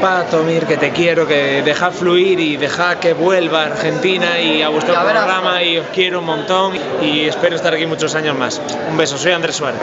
Pato, Mir, que te quiero, que deja fluir y deja que vuelva a Argentina y a vuestro programa y os quiero un montón y espero estar aquí muchos años más. Un beso, soy Andrés Suárez.